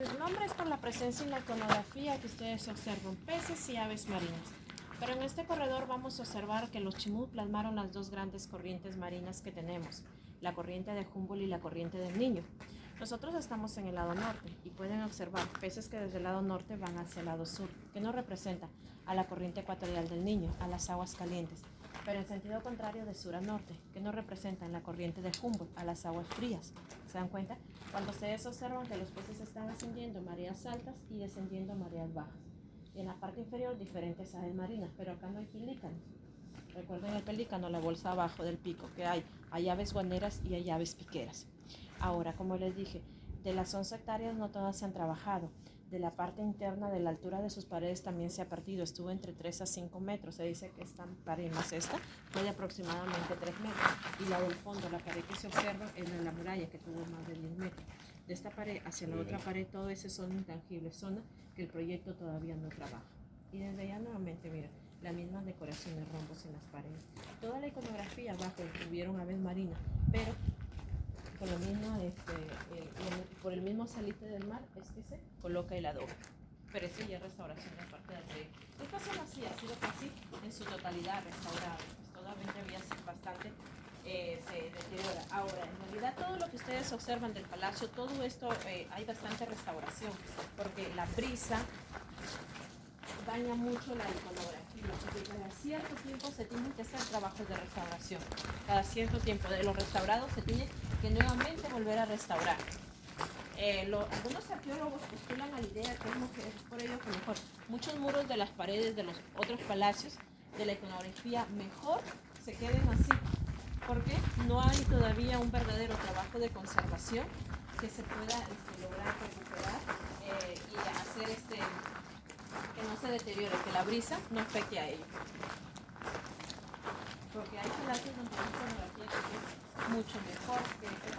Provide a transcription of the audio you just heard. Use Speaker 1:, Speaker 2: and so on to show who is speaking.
Speaker 1: El nombre es por la presencia en la iconografía que ustedes observan, peces y aves marinas. Pero en este corredor vamos a observar que los chimú plasmaron las dos grandes corrientes marinas que tenemos, la corriente de Humboldt y la corriente del Niño. Nosotros estamos en el lado norte y pueden observar peces que desde el lado norte van hacia el lado sur, que nos representa a la corriente ecuatorial del Niño, a las aguas calientes, pero en sentido contrario de sur a norte, que nos representa en la corriente de Humboldt, a las aguas frías. ¿Se dan cuenta? Cuando ustedes observan que los peces están ascendiendo mareas altas y descendiendo mareas bajas. Y en la parte inferior diferentes aves marinas, pero acá no hay pelícanos. Recuerden el pelícano, la bolsa abajo del pico, que hay, hay aves guaneras y hay aves piqueras. Ahora, como les dije, de las 11 hectáreas no todas se han trabajado. De la parte interna, de la altura de sus paredes también se ha partido. Estuvo entre 3 a 5 metros. Se dice que esta pared más esta fue de aproximadamente 3 metros. Y la del fondo, la pared que se observa es la de la muralla, que tuvo más de 10 metros. De esta pared hacia la otra pared, todo ese son intangibles, zona que el proyecto todavía no trabaja. Y desde allá nuevamente, mira, la misma decoración de rombos en las paredes. Toda la iconografía abajo incluyeron aves marinas, pero por, lo mismo, este, eh, por el mismo salite del mar es que se coloca el adobe. Pero eso ya es restauración de parte del proyecto. Esta zona sí ha sido casi en su totalidad restaurada. Pues todavía había bastante eh. Ahora, en realidad todo lo que ustedes observan del palacio, todo esto eh, hay bastante restauración, porque la brisa daña mucho la iconografía, porque cada cierto tiempo se tienen que hacer trabajos de restauración. Cada cierto tiempo de los restaurados se tiene que nuevamente volver a restaurar. Eh, algunos arqueólogos postulan la idea que es por ello que mejor muchos muros de las paredes de los otros palacios de la iconografía mejor se queden así, porque no hay todavía un verdadero trabajo de conservación que se pueda este, lograr recuperar eh, y hacer este se deteriore, que la brisa no afecte a ello. Porque hay palacios donde la iconografía es mucho mejor que.